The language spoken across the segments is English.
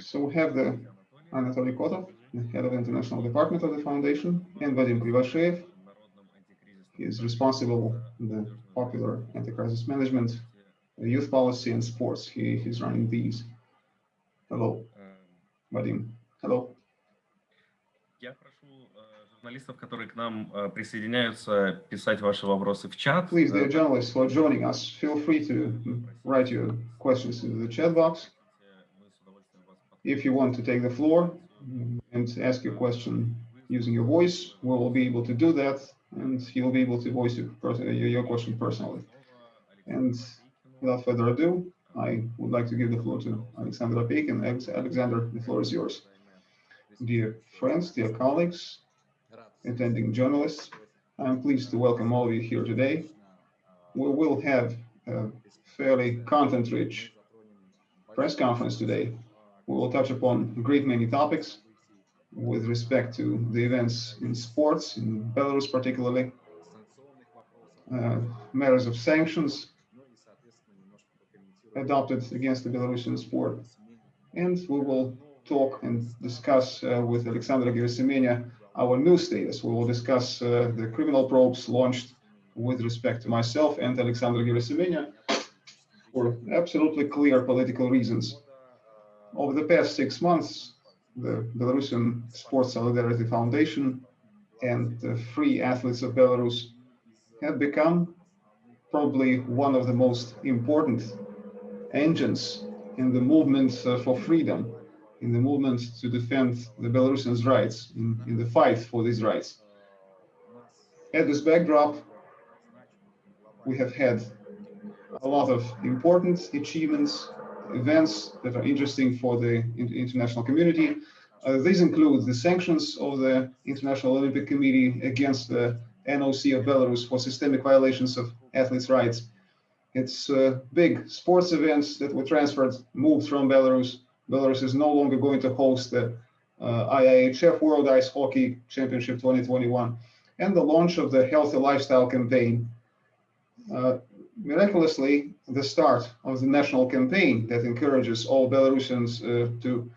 So we have the Anatoly Kotov, the head of the international department of the foundation, and Vadim Krivosheyev. He is responsible for the popular anti-crisis management, youth policy, and sports. He is running these. Hello, Vadim. Hello. Я прошу журналистов, которые к нам присоединяются, писать ваши вопросы в чат. Please, dear journalists who are joining us, feel free to write your questions in the chat box. If you want to take the floor and ask your question using your voice, we will be able to do that, and you'll be able to voice your, uh, your question personally. And without further ado, I would like to give the floor to Alexander Opeikin. Alexander, the floor is yours. Dear friends, dear colleagues, attending journalists, I'm pleased to welcome all of you here today. We will have a fairly content-rich press conference today. We will touch upon a great many topics with respect to the events in sports, in Belarus particularly, uh, matters of sanctions adopted against the Belarusian sport. And we will talk and discuss uh, with Alexandra Gerasimenia our new status. We will discuss uh, the criminal probes launched with respect to myself and Alexandra Gerasimenia for absolutely clear political reasons. Over the past six months, the Belarusian Sports Solidarity Foundation and the Free Athletes of Belarus have become probably one of the most important engines in the movement uh, for freedom, in the movement to defend the Belarusians' rights, in, in the fight for these rights. At this backdrop, we have had a lot of important achievements, events that are interesting for the international community. Uh, these include the sanctions of the International Olympic Committee against the NOC of Belarus for systemic violations of athletes' rights, it's uh, big sports events that were transferred, moved from Belarus. Belarus is no longer going to host the uh, IIHF World Ice Hockey Championship 2021 and the launch of the Healthy Lifestyle campaign. Uh, miraculously, the start of the national campaign that encourages all Belarusians uh, to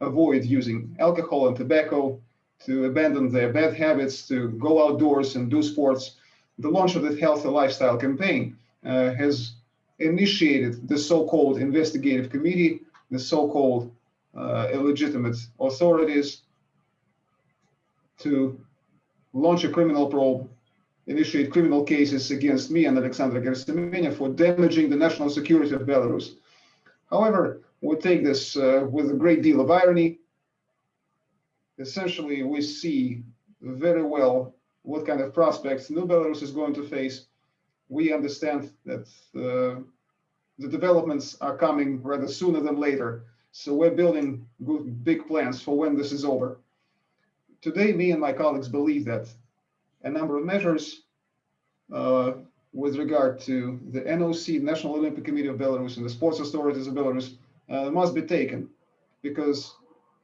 avoid using alcohol and tobacco, to abandon their bad habits, to go outdoors and do sports. The launch of the Healthy Lifestyle campaign uh, has initiated the so-called investigative committee, the so-called uh, illegitimate authorities to launch a criminal probe, initiate criminal cases against me and Alexander Gerasimenia for damaging the national security of Belarus. However, we take this uh, with a great deal of irony. Essentially, we see very well what kind of prospects New Belarus is going to face we understand that uh, the developments are coming rather sooner than later. So we're building good, big plans for when this is over. Today, me and my colleagues believe that a number of measures uh, with regard to the NOC, National Olympic Committee of Belarus, and the sports authorities of Belarus uh, must be taken because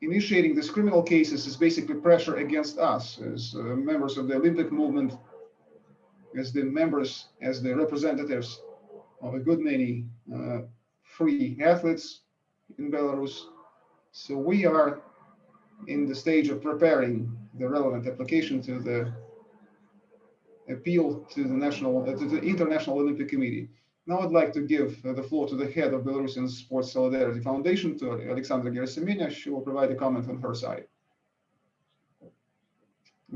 initiating these criminal cases is basically pressure against us as uh, members of the Olympic movement as the members, as the representatives of a good many uh, free athletes in Belarus. So we are in the stage of preparing the relevant application to the appeal to the national uh, to the International Olympic Committee. Now I'd like to give uh, the floor to the head of Belarusian Sports Solidarity Foundation, to Alexandra Gerasimenia. She will provide a comment on her side.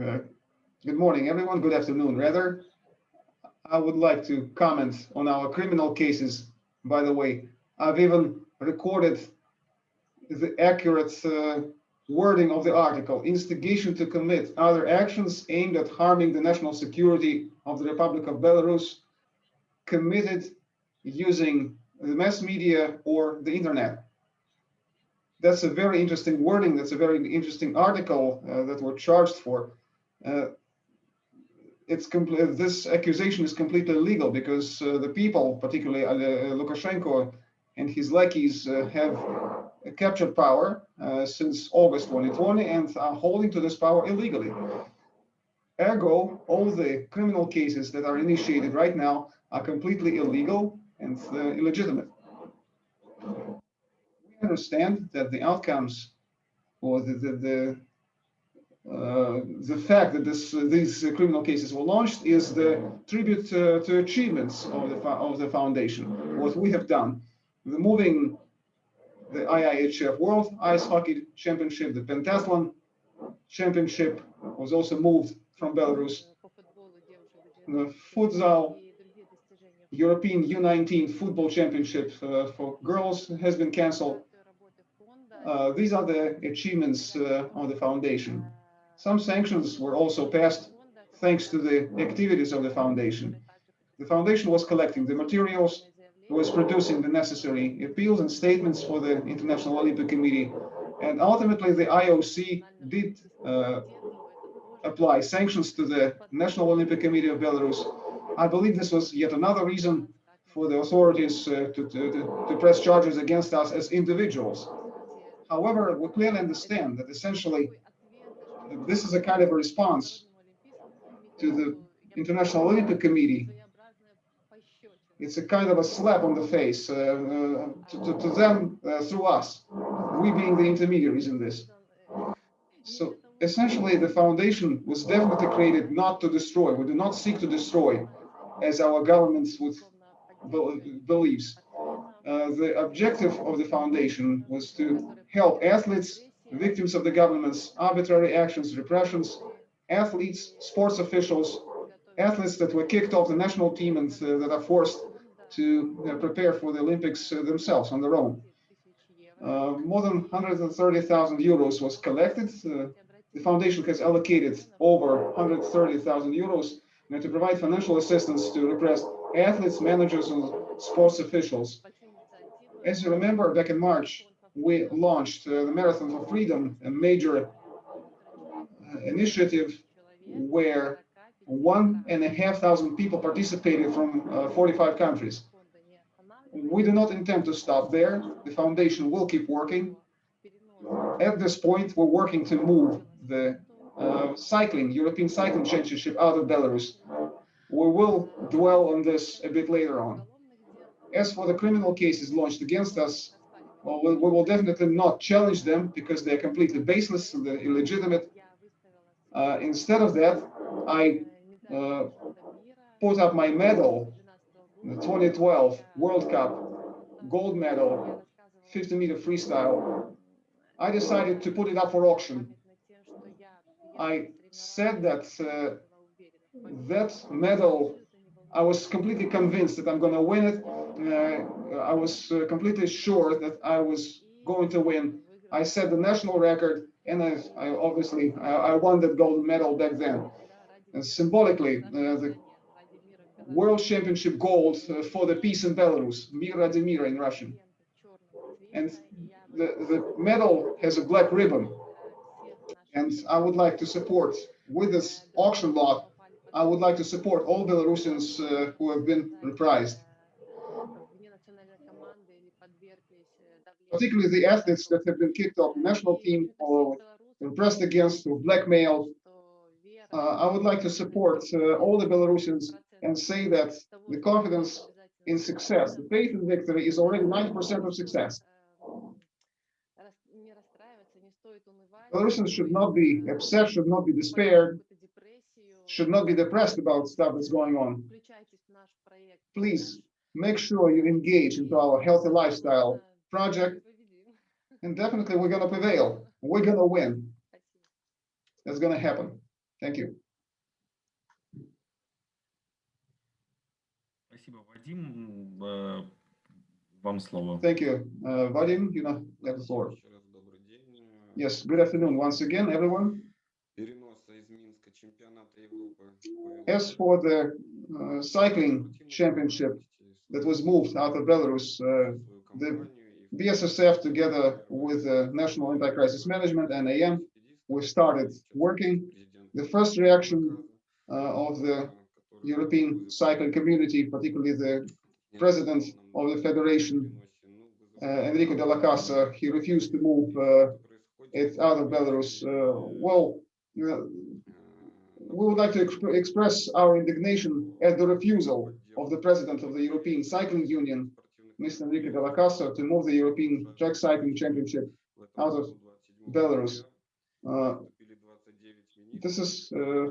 Uh, good morning, everyone. Good afternoon, rather. I would like to comment on our criminal cases. By the way, I've even recorded the accurate uh, wording of the article, instigation to commit other actions aimed at harming the national security of the Republic of Belarus committed using the mass media or the internet. That's a very interesting wording. That's a very interesting article uh, that we're charged for. Uh, it's complete. This accusation is completely illegal because uh, the people, particularly uh, Lukashenko and his lackeys, uh, have captured power uh, since August 2020 and are holding to this power illegally. Ergo, all the criminal cases that are initiated right now are completely illegal and uh, illegitimate. We understand that the outcomes or the the, the uh, the fact that this, uh, these uh, criminal cases were launched is the tribute to achievements of the of the foundation. What we have done, removing the IIHF World Ice Hockey Championship, the Pentathlon Championship was also moved from Belarus. The futsal European U19 Football Championship uh, for girls has been cancelled. Uh, these are the achievements uh, of the foundation. Some sanctions were also passed thanks to the activities of the foundation. The foundation was collecting the materials, was producing the necessary appeals and statements for the International Olympic Committee, and ultimately the IOC did uh, apply sanctions to the National Olympic Committee of Belarus. I believe this was yet another reason for the authorities uh, to, to, to press charges against us as individuals. However, we clearly understand that essentially this is a kind of a response to the International Olympic Committee. It's a kind of a slap on the face uh, uh, to, to, them uh, through us, we being the intermediaries in this. So essentially, the foundation was definitely created not to destroy. We do not seek to destroy, as our governments would believes. Uh, the objective of the foundation was to help athletes victims of the government's arbitrary actions, repressions, athletes, sports officials, athletes that were kicked off the national team and uh, that are forced to uh, prepare for the Olympics uh, themselves on their own. More than 130,000 euros was collected. The foundation has allocated over 130,000 euros to provide financial assistance to repressed athletes, managers, and sports officials. As you remember, back in March, we launched uh, the Marathon for Freedom, a major uh, initiative where one and a half thousand people participated from uh, 45 countries. We do not intend to stop there. The foundation will keep working. At this point, we're working to move the uh, cycling, European Cycling Championship out of Belarus. We will dwell on this a bit later on. As for the criminal cases launched against us, well, we, we will definitely not challenge them because they're completely baseless and they're illegitimate. Uh, instead of that, I uh, put up my medal, the 2012 World Cup gold medal, 50 meter freestyle. I decided to put it up for auction. I said that uh, that medal, I was completely convinced that I'm going to win it uh, I was uh, completely sure that I was going to win. I set the national record, and I, I obviously I, I, won the gold medal back then. And symbolically, uh, the World Championship gold for the peace in Belarus, Mira in Russian. And the, the medal has a black ribbon. And I would like to support with this auction lot, I would like to support all Belarusians uh, who have been reprised. particularly the athletes that have been kicked off the national team or pressed against or blackmailed. Uh, I would like to support uh, all the Belarusians and say that the confidence in success, the faith in victory is already 90% of success. Belarusians should not be upset, should not be despaired, should not be depressed about stuff that's going on. Please make sure you engage into our healthy lifestyle project, and definitely we're going to prevail. We're going to win. That's going to happen. Thank you. Спасибо, Вадим. Э, вам слово. Thank you. Uh, Vadim, you know, have the floor. Yes, good afternoon once again, everyone. As for the uh, cycling championship that was moved out of Belarus, uh, the BSSF together with the National Anti-Crisis Management and AM, we started working. the first reaction uh, of the European cycling community, particularly the president of the federation, uh, Enrico Della Casa, he refused to move uh, it out of Belarus. Well, we would like to exp express our indignation at the refusal of the president of the European Cycling Union Mr. Enrico Della Casa to move the European Track Cycling Championship out of Belarus. Uh, this is, uh,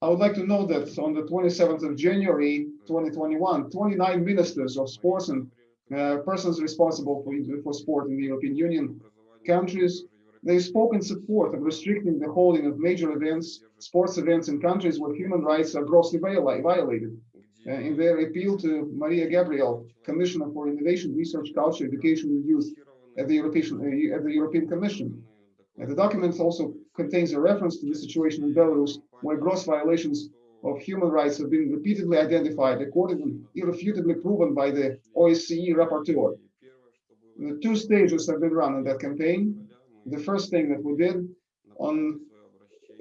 I would like to note that on the 27th of January 2021, 29 ministers of sports and uh, persons responsible for, for sport in the European Union countries, they spoke in support of restricting the holding of major events, sports events in countries where human rights are grossly viola- violated. Uh, in their appeal to Maria Gabriel, Commissioner for Innovation, Research, Culture, Education and Youth at the European, uh, at the European Commission. Uh, the documents also contains a reference to the situation in Belarus, where gross violations of human rights have been repeatedly identified, according irrefutably proven by the OSCE rapporteur. The two stages have been run in that campaign. The first thing that we did on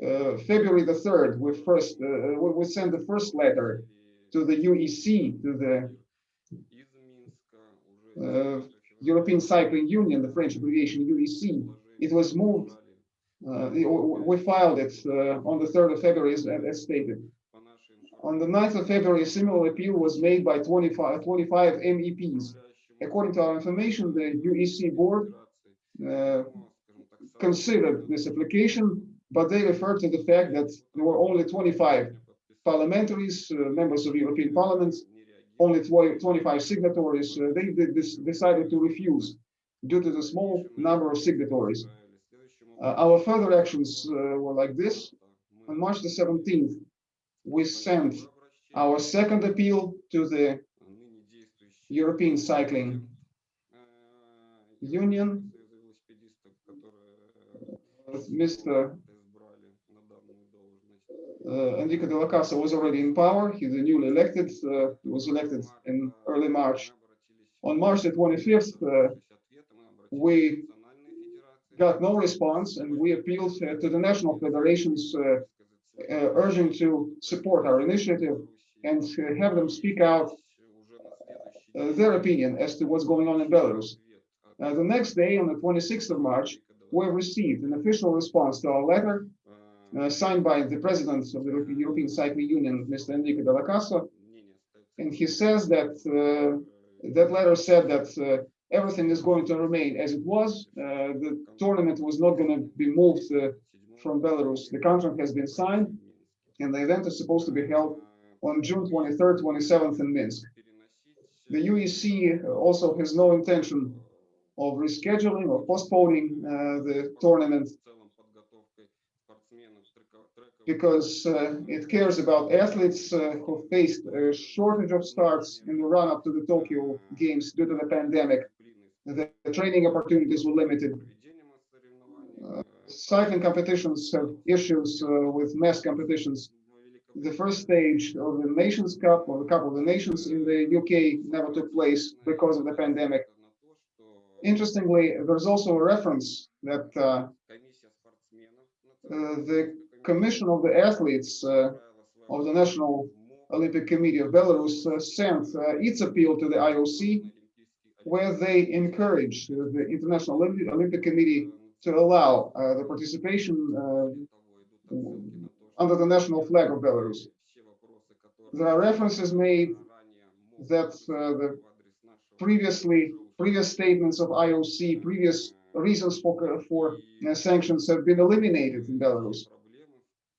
uh, February the 3rd, we first uh, we we sent the first letter to the UEC, to the uh, European Cycling Union, the French abbreviation UEC. It was moved, uh, we filed it uh, on the 3rd of February as, as stated. On the 9th of February, a similar appeal was made by 25, 25 MEPs. According to our information, the UEC board uh, considered this application, but they referred to the fact that there were only 25 parliamentaries, uh, members of European Parliament, only 20 25 signatories. Uh, they this, decided to refuse due to the small number of signatories. Uh, our further actions uh, were like this. On March the 17th, we sent our second appeal to the European Cycling Union. with Mr. Uh, Enrico Della Casa was already in power. He's newly elected, uh, he was elected in early March. On March the 25th, uh, we got no response and we appealed uh, to the national federations uh, uh, urging to support our initiative and have them speak out their opinion as to what's going on in Belarus. Uh, the next day, on the 26th of March, we received an official response to our letter uh, signed by the president of the European Cycling Union, Mr. Enrico Della Casa. And he says that uh, that letter said that everything is going to remain as it was. Uh, the tournament was not going to be moved uh, from Belarus. The contract has been signed, and the event is supposed to be held on June 23rd, 27th in Minsk. The UEC also has no intention of rescheduling or postponing uh, the tournament because uh, it cares about athletes uh, who faced a shortage of starts in the run-up to the Tokyo Games due to the pandemic. The training opportunities were limited. Uh, cycling competitions have issues uh, with mass competitions. The first stage of the Nations Cup or the Cup of the Nations in the UK never took place because of the pandemic. Interestingly, there's also a reference that uh, uh, the Commission of the Athletes uh, of the National Olympic Committee of Belarus uh, sent its appeal to the IOC, where they encourage the International Olympic, Olympic Committee to allow uh, the participation uh, under the national flag of Belarus. There are references made that uh, the previously previous statements of IOC, previous reasons for for uh, sanctions have been eliminated in Belarus.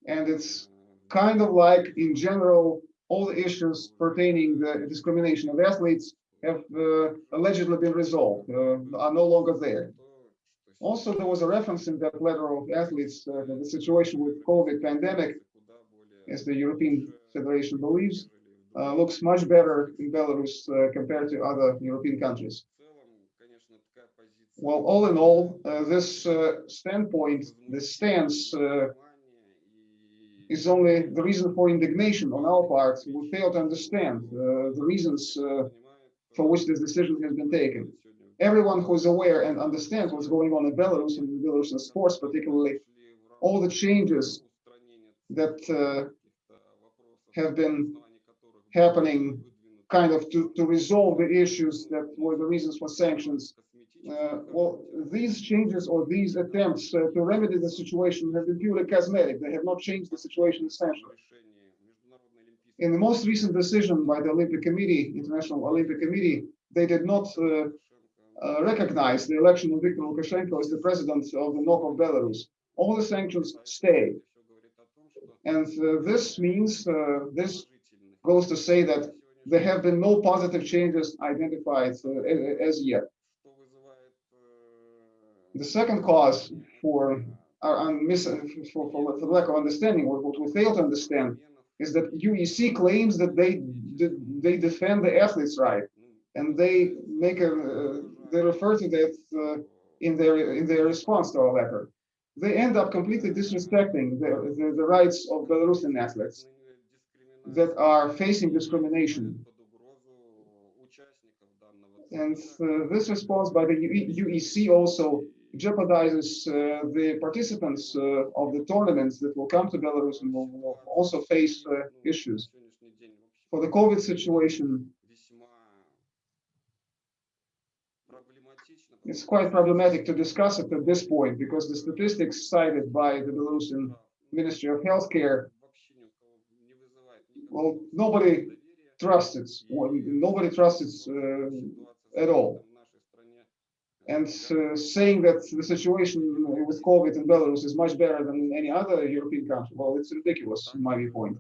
And it's kind of like, in general, all the issues pertaining the discrimination of athletes have uh, allegedly been resolved, uh, are no longer there. Also, there was a reference in that letter of athletes uh, the situation with COVID pandemic, as the European Federation believes, uh, looks much better in Belarus uh, compared to other European countries. Well, all in all, uh, this standpoint, this stance is only the reason for indignation on our part. We fail to understand the reasons for which this decision has been taken. Everyone who is aware and understands what's going on in Belarus and in Belarusian sports, particularly all the changes that uh, have been happening kind of to, to resolve the issues that were the reasons for sanctions. Uh, well, these changes or these attempts uh, to remedy the situation have been purely cosmetic. They have not changed the situation essentially. In the most recent decision by the Olympic Committee, International Olympic Committee, they did not uh, uh, recognize the election of Viktor Lukashenko as the president of the North of Belarus. All the sanctions stay. And uh, this means, uh, this goes to say that there have been no positive changes identified uh, as yet. The second cause for un- for, for, for lack of understanding, or what we fail to understand, is that UEC claims that they they defend the athletes' right, and they make a uh, they refer to that uh, in their in their response to our letter. They end up completely disrespecting the, the, the rights of Belarusian athletes that are facing discrimination. And uh, this response by the UEC also jeopardizes uh, the participants uh, of the tournaments that will come to Belarus and will, also face uh, issues. For the COVID situation, it's quite problematic to discuss it at this point because the statistics cited by the Belarusian Ministry of Healthcare, well, nobody trusts it. Nobody trusts it uh, at all. And uh, saying that the situation with COVID in Belarus is much better than any other European country, well, it's ridiculous in my viewpoint.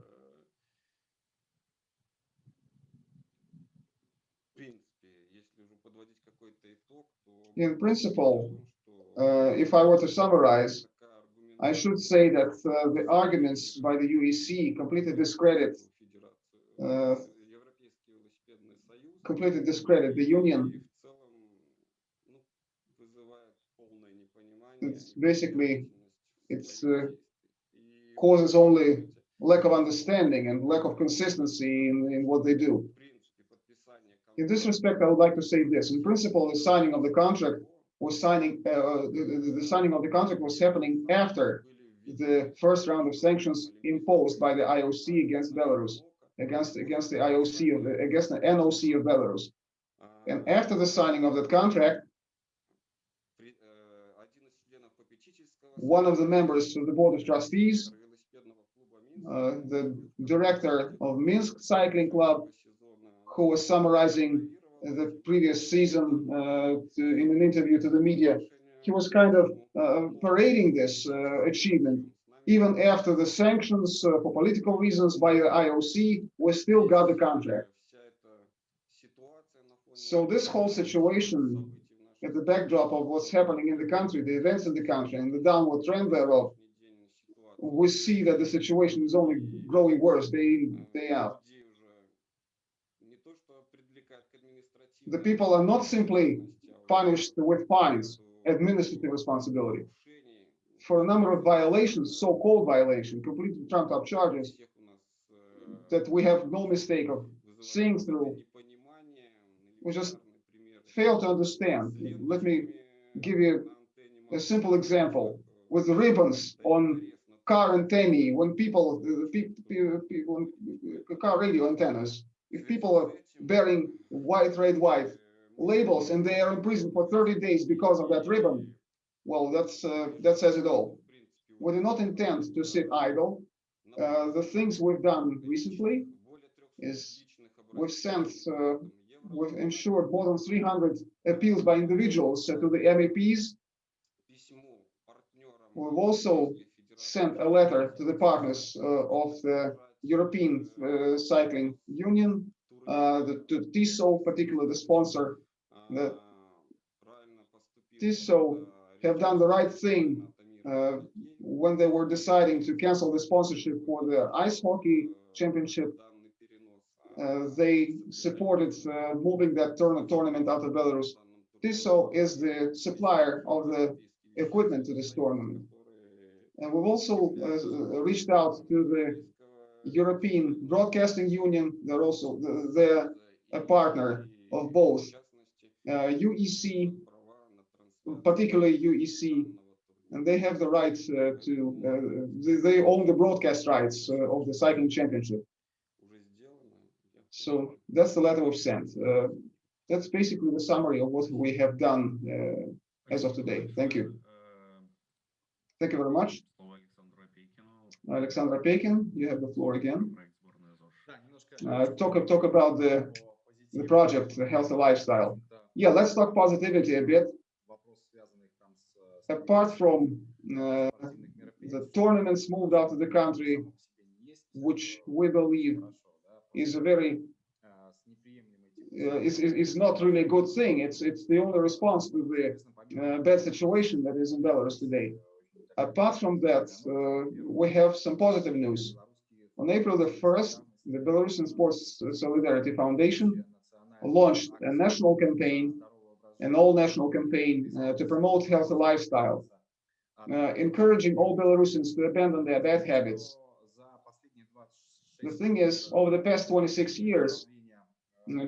In principle, uh, if I were to summarize, I should say that uh, the arguments by the UEC completely discredit uh, completely discredit the union. It's basically it's uh, causes only lack of understanding and lack of consistency in, in what they do. In this respect, I would like to say this. In principle, the signing of the contract was signing, uh, the, the- signing of the contract was happening after the first round of sanctions imposed by the IOC against Belarus, against, against the IOC of, the- against the NOC of Belarus. And after the signing of that contract, one of the members of the Board of Trustees, uh, the director of Minsk Cycling Club, who was summarizing the previous season uh, to- in an interview to the media, he was kind of uh, parading this uh, achievement. Even after the sanctions uh, for political reasons by the IOC, we still got the contract. So this whole situation at the backdrop of what's happening in the country, the events in the country, and the downward trend thereof, we see that the situation is only growing worse day in, day out. The people are not simply punished with fines, administrative responsibility. For a number of violations, so-called violation, completely trumped up charges that we have no mistake of seeing through, we just fail to understand. Let me give you a simple example with the ribbons on car antennae when people the pe- pe- pe- when- uh, car radio antennas if people are bearing white red white labels and they are in prison for 30 days because of that ribbon well that's uh, that says it all we do not intend to sit idle uh, the things we've done recently is we've sent uh, we've ensured more than 300 appeals by individuals to the MEPs. We've also sent a letter to the partners uh, of the European uh, Cycling Union, uh, the, to Tissot, particularly the sponsor. The Tissot have done the right thing uh, when they were deciding to cancel the sponsorship for the ice hockey championship. Uh, they supported uh, moving that tourna- tournament out of Belarus. Tissot is the supplier of the equipment to this tournament. And we've also uh, reached out to the European Broadcasting Union. They're also they're a partner of both uh, UEC, particularly UEC, and they have the right uh, to uh, they, they own the broadcast rights of the cycling championship. So that's the letter of sent. Uh, that's basically the summary of what we have done uh, as of today. Thank you. Thank you very much. Alexander Opeikin, you have the floor again. Uh, talk, talk about the, the project, the healthy lifestyle. Yeah, let's talk positivity a bit. Apart from uh, the tournaments moved out of the country, which we believe is a very uh, is, is is not really a good thing. It's it's the only response to the uh, bad situation that is in Belarus today. Apart from that, uh, we have some positive news. On April the 1st, the Belarusian Sports Solidarity Foundation launched a national campaign, an all-national campaign uh, to promote healthy lifestyle, uh, encouraging all Belarusians to abandon their bad habits. The thing is, over the past 26 years,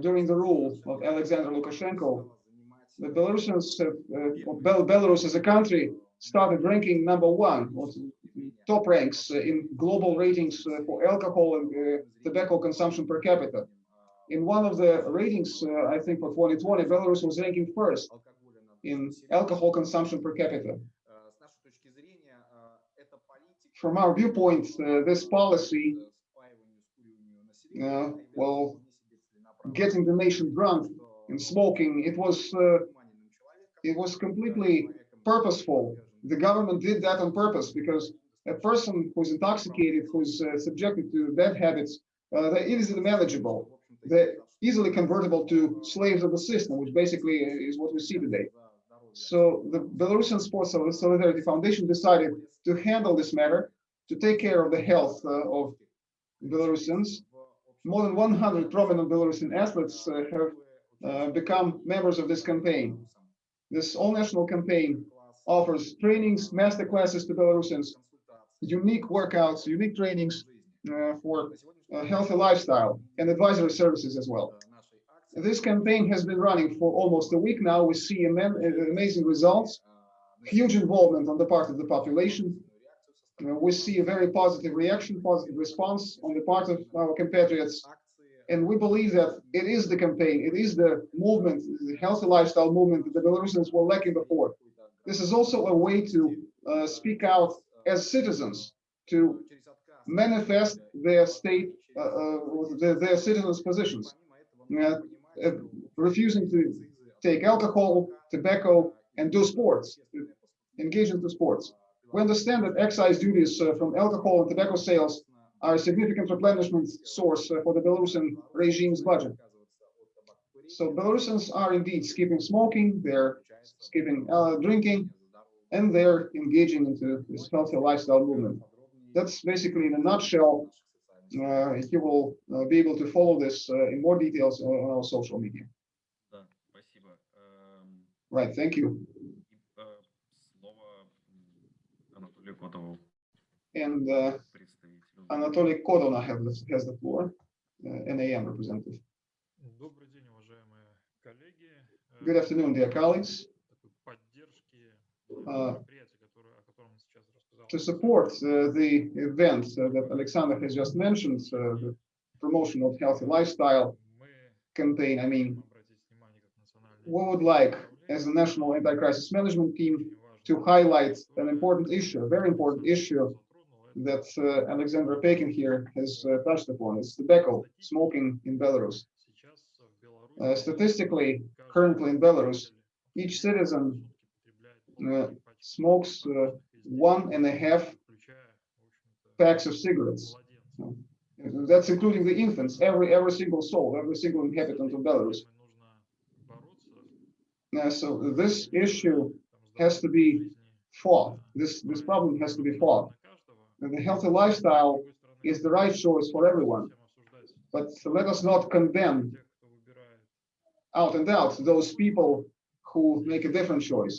during the rule of Alexander Lukashenko, the Belarusians, uh, Bel Belarus as a country started ranking number one, top ranks uh, in global ratings uh, for alcohol and uh, tobacco consumption per capita. In one of the ratings, uh, I think for 2020, Belarus was ranking first in alcohol consumption per capita. From our viewpoint, uh, this policy, uh, well, getting the nation drunk and smoking, it was uh, it was completely purposeful. The government did that on purpose because a person who's intoxicated, who's uh, subjected to bad habits, uh, manageable. They're easily convertible to slaves of the system, which basically is what we see today. So the Belarusian Sports Solidarity Foundation decided to handle this matter, to take care of the health uh, of Belarusians. More than 100 prominent Belarusian athletes uh, have uh, become members of this campaign. This all-national campaign offers trainings, master classes to Belarusians, unique workouts, unique trainings uh, for a healthy lifestyle and advisory services as well. This campaign has been running for almost a week now. We see amazing results, huge involvement on the part of the population. Uh, we see a very positive reaction, positive response on the part of our compatriots. And we believe that it is the campaign, it is the movement, the healthy lifestyle movement that the Belarusians were lacking before. This is also a way to uh, speak out as citizens, to manifest their state, uh, uh, their, their citizens' positions, uh, uh, refusing to take alcohol, tobacco, and do sports, engage into sports. We understand that excise duties uh, from alcohol and tobacco sales are a significant replenishment source uh, for the Belarusian regime's budget. So Belarusians are indeed skipping smoking, they're skipping uh, drinking, and they're engaging into this healthy lifestyle movement. That's basically in a nutshell. Uh, you will uh, be able to follow this uh, in more details on our social media. Right, thank you. And uh, Anatoly Kodona has the, has the floor, uh, NAM representative. Good afternoon, dear colleagues. Uh, to support uh, the event uh, that Alexander has just mentioned, uh, the promotion of healthy lifestyle campaign, I mean, we would like, as a National Anti-Crisis Management Team, to highlight an important issue, a very important issue that uh, Alexander Pekin here has uh, touched upon. It's tobacco, smoking in Belarus. Uh, statistically, currently in Belarus, each citizen uh, smokes uh, one and a half packs of cigarettes. That's including the infants, every every single soul, every single inhabitant of Belarus. Uh, so this issue has to be fought. This this problem has to be fought. And the healthy lifestyle is the right choice for everyone. But let us not condemn out and out those people who make a different choice.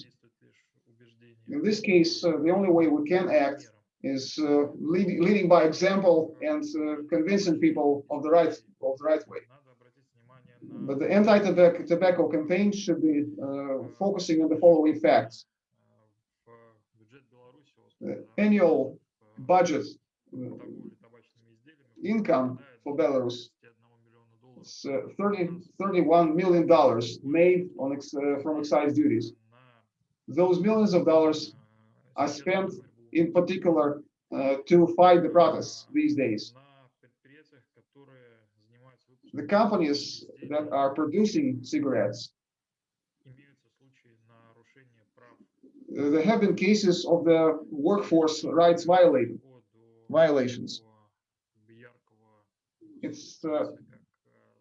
In this case, uh, the only way we can act is uh, leading, by example and uh, convincing people of the right of the right way. But the anti-tobacco tobacco campaign should be uh, focusing on the following facts. The annual budget uh, income for Belarus uh, 30, 31 million dollars made on ex, uh, from excise duties. Those millions of dollars are spent in particular uh, to fight the protests these days the companies that are producing cigarettes. There have been cases of the workforce rights violated, violations. It's uh,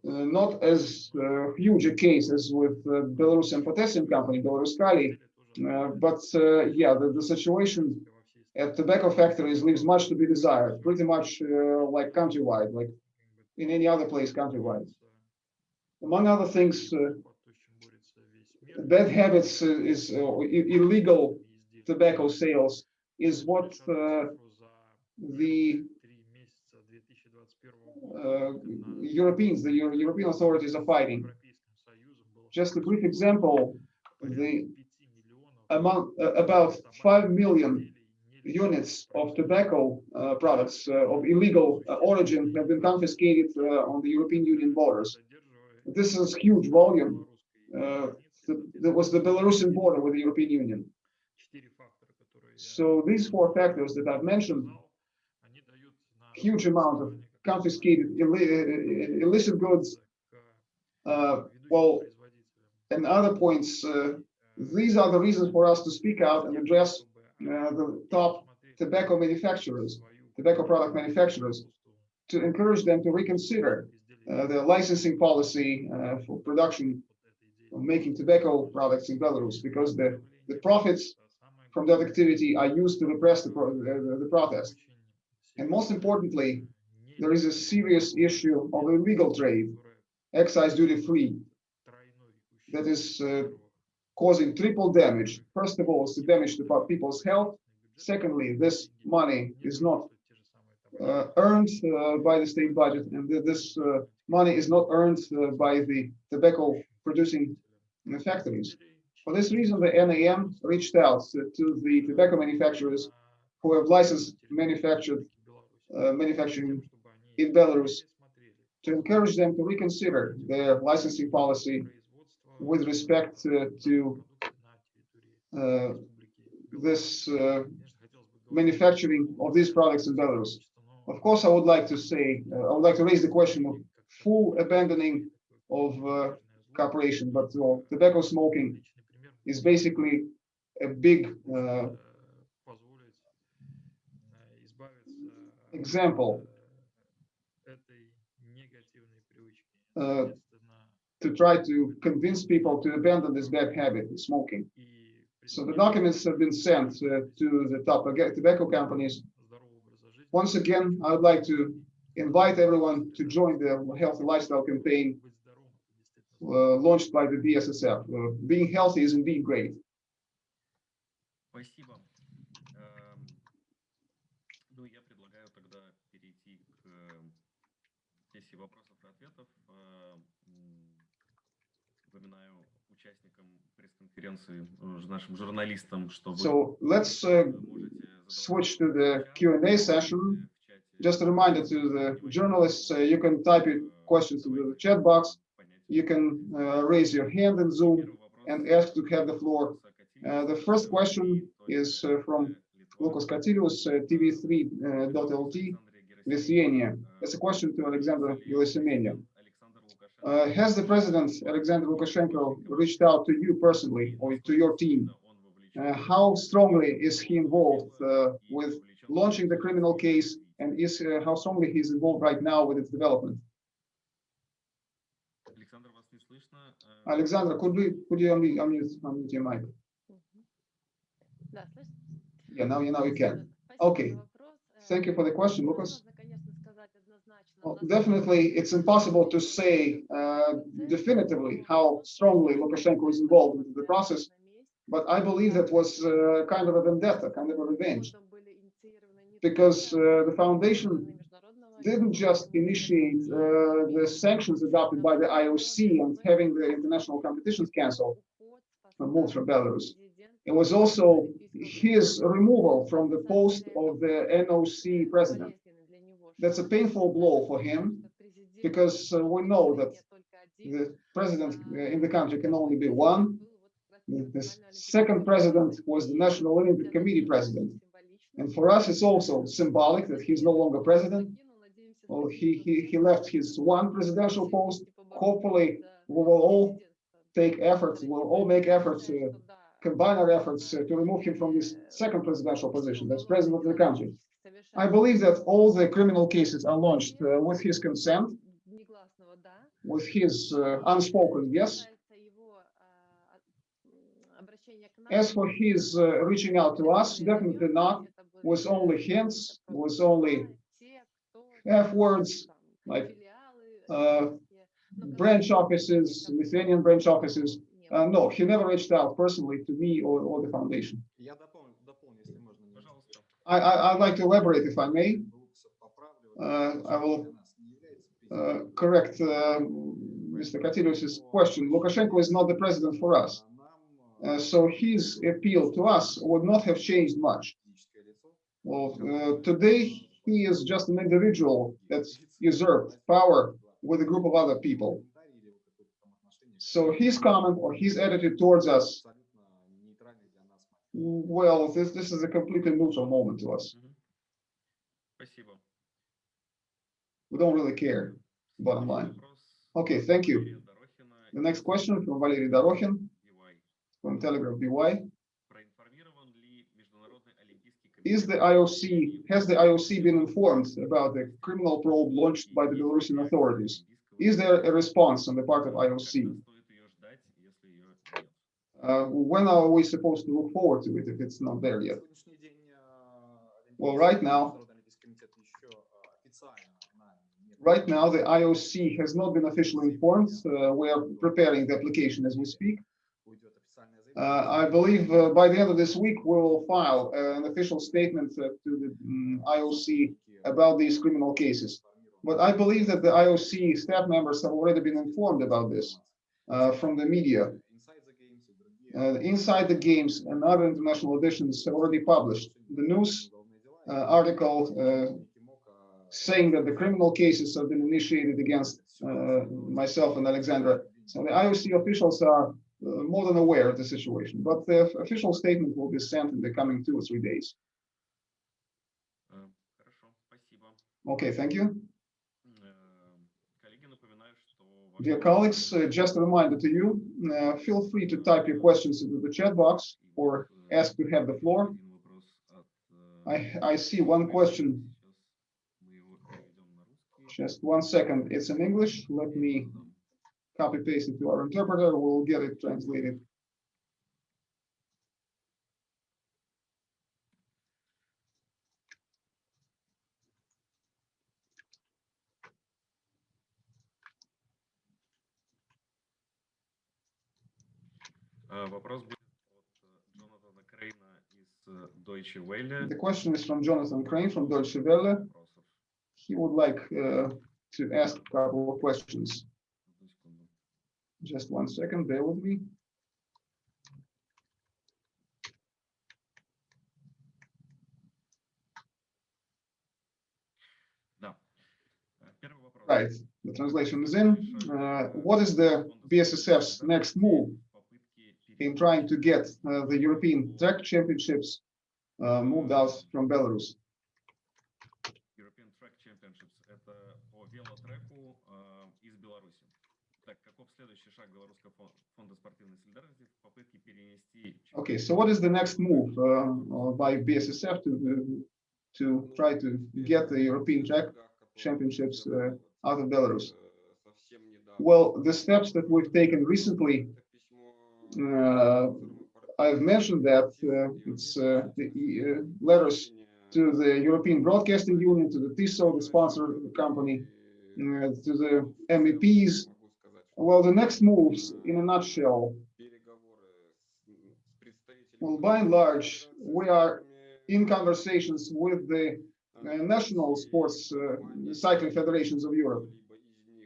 uh, not as uh, huge a case as with uh, Belarusian potassium company, Belaruskali, uh, but uh, yeah, the, the situation at tobacco factories leaves much to be desired, pretty much uh, like countrywide, like in any other place countrywide. Among other things, uh, bad habits uh, is uh, illegal tobacco sales is what the uh, Europeans, the Euro European authorities are fighting. Just a brief example, the among uh, about 5 million units of tobacco uh, products uh, of illegal uh, origin have been confiscated on the European Union borders. This is huge volume that was the Belarusian border with the European Union. So these four factors that I've mentioned, huge amount of confiscated illicit goods, uh, well, and other points, uh, these are the reasons for us to speak out and address uh, the top tobacco manufacturers, tobacco product manufacturers, to encourage them to reconsider uh, the licensing policy uh, for production of making tobacco products in Belarus, because the, the profits from that activity are used to repress the, pro uh, the, the protest. And most importantly, there is a serious issue of illegal trade, excise duty free, that is uh, causing triple damage. First of all, it's to damage the po- people's health. Secondly, this money is not uh, earned uh, by the state budget, and th- this uh, money is not earned uh, by the tobacco producing uh, factories. For this reason, the NAM reached out to, to the tobacco manufacturers who have licensed manufactured uh, manufacturing in Belarus to encourage them to reconsider their licensing policy with respect to uh, this uh, manufacturing of these products in Belarus. Of course, I would like to say, uh, I would like to raise the question of full abandoning of cooperation, but uh, tobacco smoking is basically a big uh, example uh, to try to convince people to abandon this bad habit, smoking. So the documents have been sent uh, to the top aga- tobacco companies. Once again, I would like to invite everyone to join the healthy lifestyle campaign uh, launched by the BSSF. Uh, being healthy is indeed great. Спасибо. Эм, Ну, я предлагаю тогда перейти к э, сессии вопросов и ответов. So let's uh, switch to the Q&A session. Just a reminder to the journalists, uh, you can type your questions in the chat box. You can uh, raise your hand in Zoom and ask to have the floor. Uh, the first question is uh, from Lukas Katilius, TV3.lt, Lithuania. It's a question to Alexander Gerasimenia. Uh, has the president, Alexander Lukashenko, reached out to you personally or to your team? Uh, how strongly is he involved uh, with launching the criminal case and is uh, how strongly he's involved right now with its development? Alexander, could, we, could you unmute, unmute, unmute your mic? Yeah, now you, now you can. Okay. Thank you for the question, Lucas. Well, definitely, it's impossible to say uh, definitively how strongly Lukashenko is involved in the process, but I believe that was uh, kind of a vendetta, kind of a revenge, because uh, the foundation didn't just initiate uh, the sanctions adopted by the IOC and having the international competitions canceled, removed from Belarus. It was also his removal from the post of the NOC president that's a painful blow for him because uh, we know that the president uh, in the country can only be one. The second president was the National Olympic Committee president. And for us, it's also symbolic that he's no longer president. Well, he, he, he left his one presidential post. Hopefully, we will all take efforts, we'll all make efforts, to combine our efforts to remove him from this second presidential position, that's president of the country. I believe that all the criminal cases are launched uh, with his consent, with his uh, unspoken yes. As for his uh, reaching out to us, definitely not, with only hints, with only F words, like uh, branch offices, Lithuanian branch offices. Uh, no, he never reached out personally to me or, or the foundation. I, I, would like to elaborate, if I may. Uh, I will uh, correct uh, Mr. Katilius's question. Lukashenko is not the president for us. so his appeal to us would not have changed much. Well, today he is just an individual that's usurped power with a group of other people. So his comment or his attitude towards us well, this this is a completely neutral moment to us. We don't really care, bottom line. Okay, thank you. The next question from Valery Dorokhin from Telegram BY. Is the IOC, has the IOC been informed about the criminal probe launched by the Belarusian authorities? Is there a response on the part of IOC? Uh, when are we supposed to look forward to it if it's not there yet? Well, right now, right now the IOC has not been officially informed. Uh, we are preparing the application as we speak. Uh, I believe uh, by the end of this week we will file uh, an official statement uh, to the mm, um, IOC about these criminal cases. But I believe that the IOC staff members have already been informed about this uh, from the media. Uh, inside the games and other international editions already published the news uh, article uh, saying that the criminal cases have been initiated against myself and Alexandra. So the IOC officials are more than aware of the situation, but the official statement will be sent in the coming two or three days. Um, okay, thank you. Dear colleagues, uh, just a reminder to you, uh, feel free to type your questions into the chat box or ask to have the floor. I, I see one question, just one second. It's in English. Let me copy paste it to our interpreter. We'll get it translated. Вопрос будет от э, Джонатана Крейна из э, Deutsche Welle. The question is from Jonathan Crane from Deutsche Welle. Вопросов. He would like uh, to ask a couple of questions. Одну секунду. Just one second, bear with me. Да. Э, Первый вопрос. Right, the translation is in. Uh, what is the BSSF's next move in trying to get uh, the European track championships uh, moved out from Belarus? European Track Championships. Это по велотреку э, из Беларуси. Так, каков следующий шаг Белорусского фон- фонда спортивной солидарности в попытке перенести Okay, so what is the next move uh, by BSSF to to try to get the European track championships uh, out of Belarus? Well, the steps that we've taken recently, uh, I've mentioned that uh, it's uh, the uh, letters to the European Broadcasting Union, to the Tissot, the sponsor of the company, uh, to the MEPs. Well, the next moves, in a nutshell, well, by and large, we are in conversations with the uh, national sports uh, cycling federations of Europe.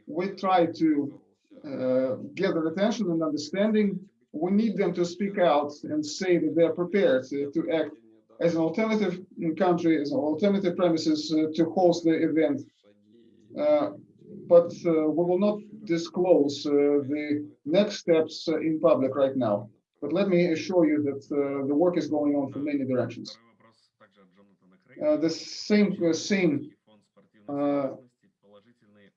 We try to uh, get their attention and understanding we need them to speak out and say that they are prepared to act as an alternative country, as an alternative premises uh, to host the event. Uh, but uh, we will not disclose the next steps in public right now. But let me assure you that the work is going on from many directions. the same, same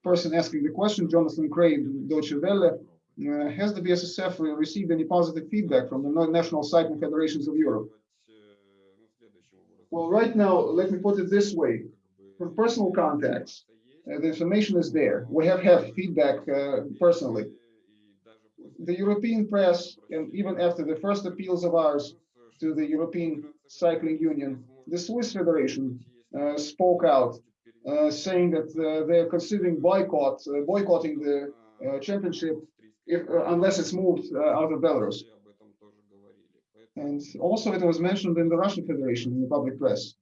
person asking the question, Jonathan Craig, Deutsche Welle, has the BSSF received any positive feedback from the national cycling federations of Europe? Well, right now, let me put it this way. From personal contacts, uh, the information is there. We have had feedback uh, personally. The European press, and even after the first appeals of ours to the European Cycling Union, the Swiss Federation uh, spoke out, uh, saying that uh, they are considering boycott, uh, boycotting the uh, championship if, uh, unless it's moved uh, out of Belarus. And also it was mentioned in the Russian Federation in the public press.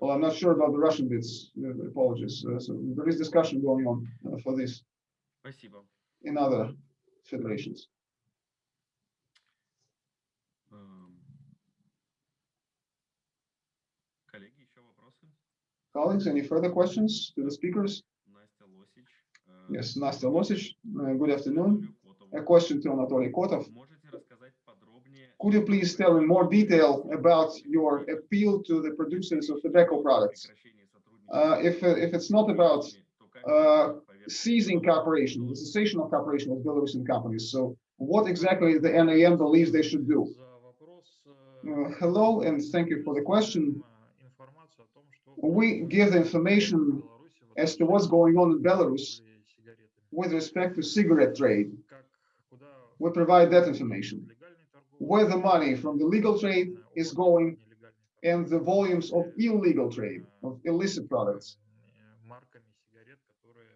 Well, I'm not sure about the Russian bits, uh, apologies. Uh, So there is discussion going on uh, for this Спасибо. in other federations. Эм, Коллеги, еще вопросы? Colleagues, any further questions to the speakers? Yes, Nastya Losic, uh, good afternoon. A question to Anatoly Kotov. Could you please tell in more detail about your appeal to the producers of tobacco products? Uh, if, uh, if it's not about uh, seizing cooperation, the cessation of cooperation with Belarusian companies, so what exactly the NAM believes they should do? Uh, hello, and thank you for the question. We give the information as to what's going on in Belarus with respect to cigarette trade. We provide that information. Where the money from the legal trade is going and the volumes of illegal trade, of illicit products,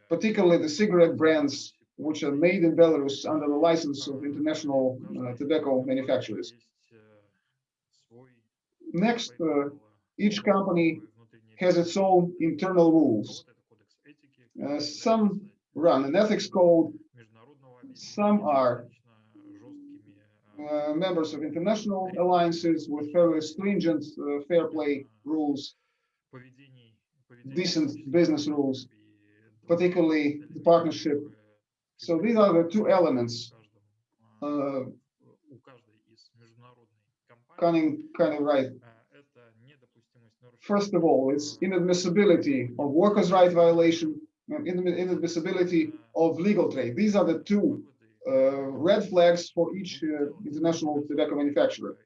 particularly the cigarette brands which are made in Belarus under the license of international uh, tobacco manufacturers. Next, uh, each company has its own internal rules. Uh, some run. An ethics code, some are uh, members of international alliances with very stringent uh, fair play rules, decent business rules, particularly the partnership. So these are the two elements, uh, kind kind of right. First of all, it's inadmissibility of workers' right violation inadmissibility of legal trade. These are the two uh, red flags for each uh, international tobacco manufacturer.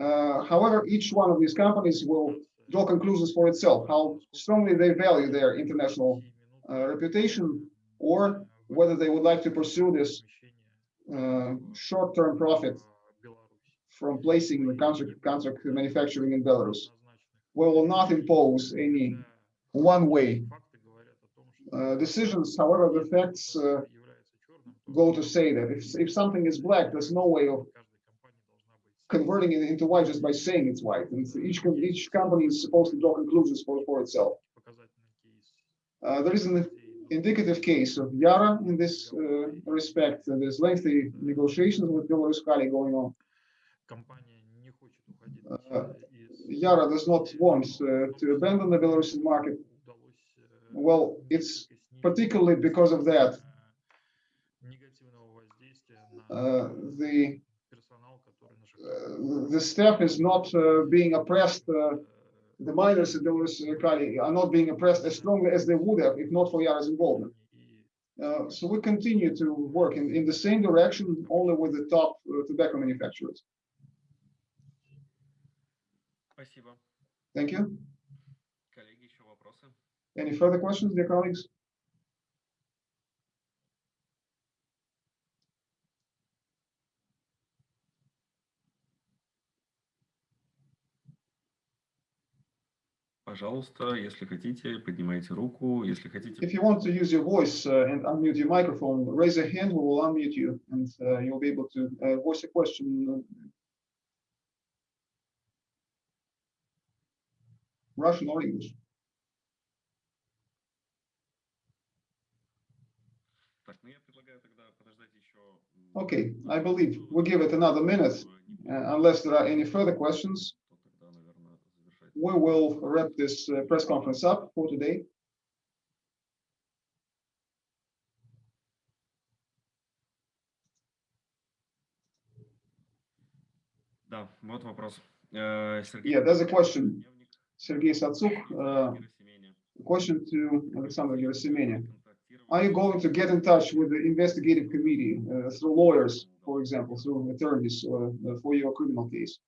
Uh, however, each one of these companies will draw conclusions for itself, how strongly they value their international uh, reputation or whether they would like to pursue this uh, short-term profit from placing the contract, contract manufacturing in Belarus. We will not impose any one-way decisions. However, the facts uh, go to say that if, if something is black, there's no way of converting it into white just by saying it's white. And each, each company is supposed to draw conclusions for, for itself. Uh, there is an indicative case of Yara in this uh, respect. and There's lengthy negotiations with Belaruskali going on. Uh, Yara does not want uh, to abandon the Belarusian market. Well, it's particularly because of that. Uh, the uh, the staff is not uh, being oppressed. Uh, the miners in Belarus are not being oppressed as strongly as they would have if not for Yara's involvement. Uh, so we continue to work in, in the same direction, only with the top uh, tobacco manufacturers. Thank you. Коллеги, еще вопросы? Any further questions, dear colleagues? Пожалуйста, если хотите, поднимайте руку. Если хотите, If you want to use your voice uh, and unmute your microphone, raise a hand, we will unmute you and uh, you'll be able to uh, voice a question. uh, Russian or English. Okay, I believe we'll give it another minute. Uh, unless there are any further questions, we will wrap this uh, press conference up for today. Yeah, there's a question. Sergei Satsuk, uh, question to Alexander Gerasimenia are you going to get in touch with the investigative committee uh, through lawyers, for example, through attorneys uh, uh for your criminal case?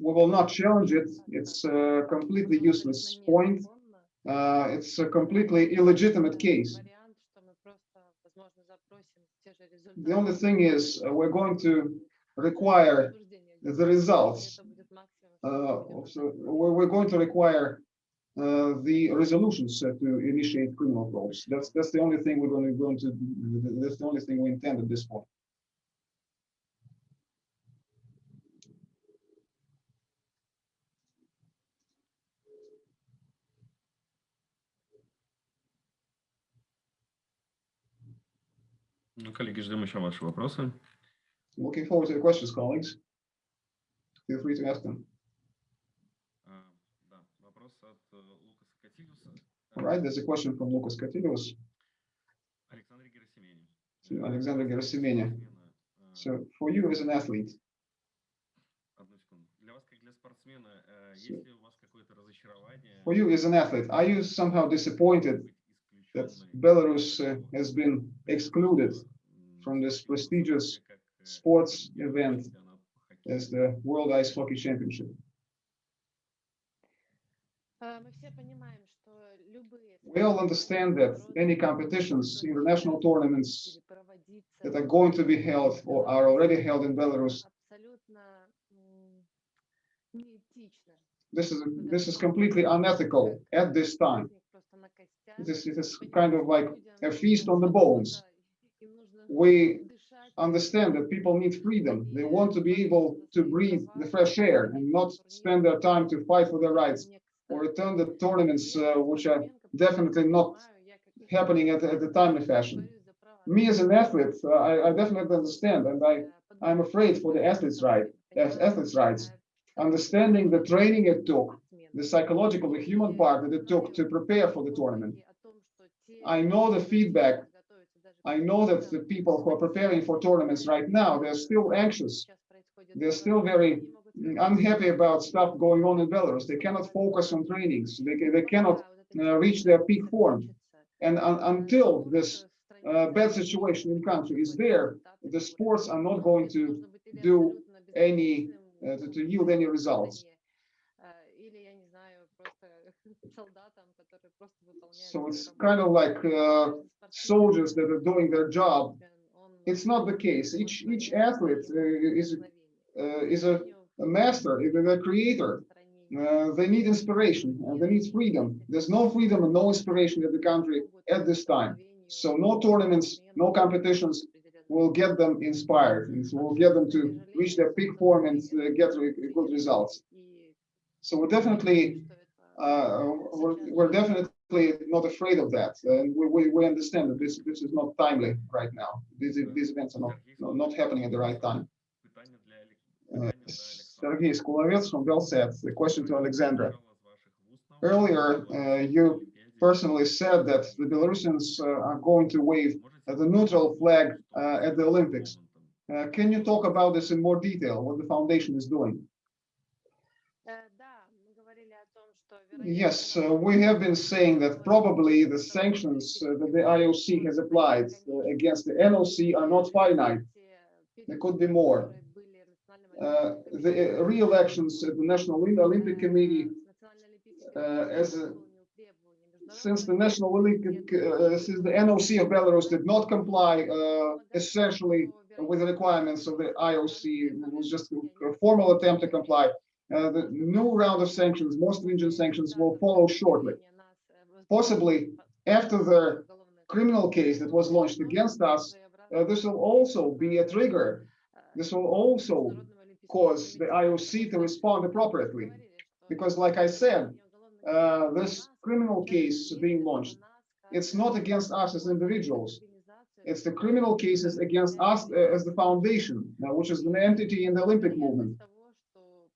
We will not challenge it. It's a completely useless point. Uh, it's a completely illegitimate case. The only thing is, uh, we're going to require the results Это будет максимум, что uh, мы будем of the- we're, we're going to require uh, the resolutions uh, to initiate criminal probes. That's, that's the only thing we're going to, going to, that's the only thing we intend at this point. Ну, коллеги, ждем еще ваши вопросы. Looking forward to your questions, colleagues. Feel free to ask them. All right, there's a question from Lucas Katilius. To Alexander Gerasimenia. So for you as an athlete. So for you as an athlete, are you somehow disappointed that Belarus uh, has been excluded from this prestigious sports event as the World Ice Hockey Championship? We all understand that any competitions, international tournaments that are going to be held or are already held in Belarus, this is this is completely unethical at this time. This is kind of like a feast on the bones. We understand that people need freedom. They want to be able to breathe the fresh air and not spend their time to fight for their rights or attend the tournaments uh, which are definitely not happening at, at the timely fashion. Me as an athlete, uh, I, I definitely understand and I, I'm afraid for the athletes' right, athletes' rights. Understanding the training it took, the psychological, the human part that it took to prepare for the tournament. I know the feedback. I know that the people who are preparing for tournaments right now, they're still anxious. They're still very unhappy about stuff going on in Belarus. They cannot focus on trainings. They, they cannot uh, reach their peak form. And un- until this uh, bad situation in country is there, the sports are not going to do any, uh, to, to yield any results. So it's kind of like uh, soldiers that are doing their job. It's not the case. Each each athlete uh, is uh, is a, the master, even the creator. Uh, they need inspiration and they need freedom. There's no freedom and no inspiration in the country at this time. So no tournaments, no competitions will get them inspired and will get them to reach their peak form and uh, get good results. So we're definitely uh, we're, we're, definitely not afraid of that. And we, we, we, understand that this this is not timely right now. These, these events are not, not happening at the right time. Uh, Sergei Skulovets from Belsat. The question to Alexandra. Earlier, uh, you personally said that the Belarusians uh, are going to wave the neutral flag uh, at the Olympics. Uh, can you talk about this in more detail, what the foundation is doing? Yes, uh, we have been saying that probably the sanctions uh, that the IOC has applied uh, against the NOC are not finite. There could be more. Uh, the uh, re-elections at the National Olympic Committee, uh, as a- since the National Olympic, since the NOC of Belarus did not comply essentially with the requirements of the IOC, it was just a formal attempt to comply. Uh, the new round of sanctions, more stringent sanctions will follow shortly. Possibly after the criminal case that was launched against us, uh, this will also be a trigger. This will also cause the IOC to respond appropriately. Because like I said, uh, this criminal case being launched, it's not against us as individuals. It's the criminal cases against us uh, as the foundation, uh, which is an entity in the Olympic movement.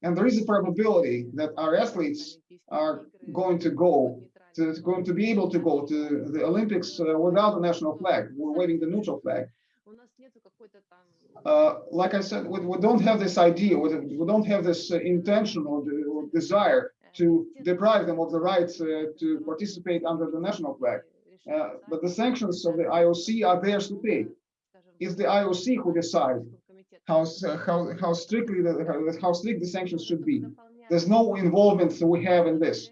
And there is a probability that our athletes are going to go to, going to be able to go to the Olympics uh, without the national flag. We're waving the neutral flag. Uh, like I said, we, we don't have this idea, we, don't- we don't have this uh, intention or, the- or desire to deprive them of the right uh, to participate under the national flag. Uh, but the sanctions of the IOC are theirs to pay. It's the IOC who decide how, how, how strictly, the, how- how strict the sanctions should be. There's no involvement that we have in this.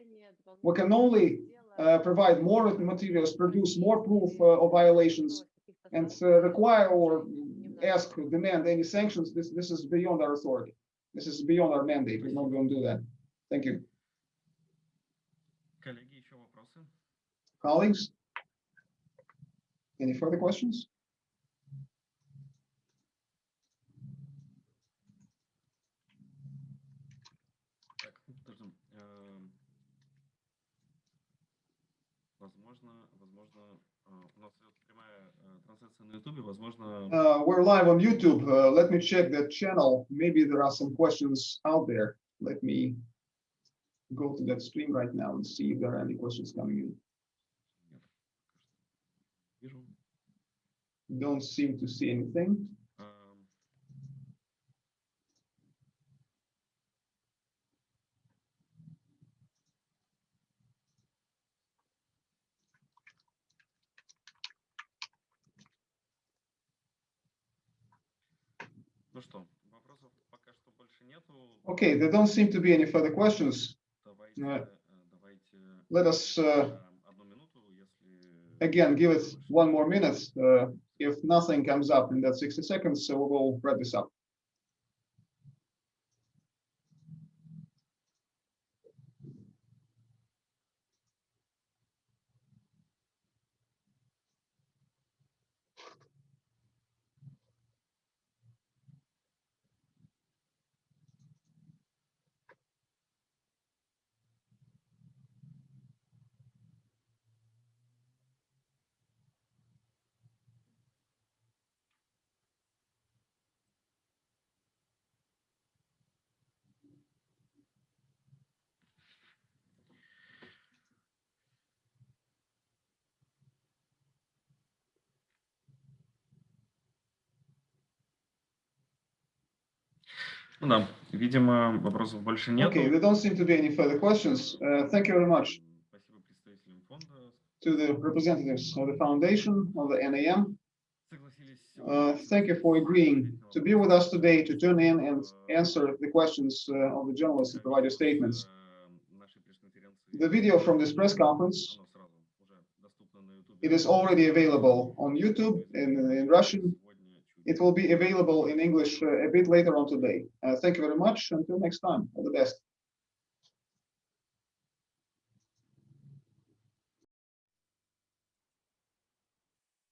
We can only uh, provide more materials, produce more proof uh, of violations, and uh, require or ask, demand any sanctions. This, this is beyond our authority. This is beyond our mandate. We're not going to do that. Thank you. Коллеги, еще вопросы? Colleagues? Any further questions? трансляция на Ютубе, возможно, Uh, we're live on YouTube. Uh, let me check that channel. Maybe there are some questions out there. Let me go to that stream right now and see if there are any questions coming in. вижу. Don't seem to see anything. Okay, there don't seem to be any further questions. Uh, let us uh, again give it one more minute. Uh, if nothing comes up in that 60 seconds, so we will wrap this up. Ну да, видимо, вопросов больше нет. Okay, there don't seem to be any further questions. Uh, thank you very much Спасибо представителям фонда. to the representatives of the foundation, of the NAM. Согласились. Uh, thank you for agreeing to be with us today, to tune in and answer the questions uh, of the journalists and provide your statements. The video from this press conference, it is already available on YouTube in, in Russian. it will be available in English uh, a bit later on today. Uh, thank you very much. Until next time, all the best.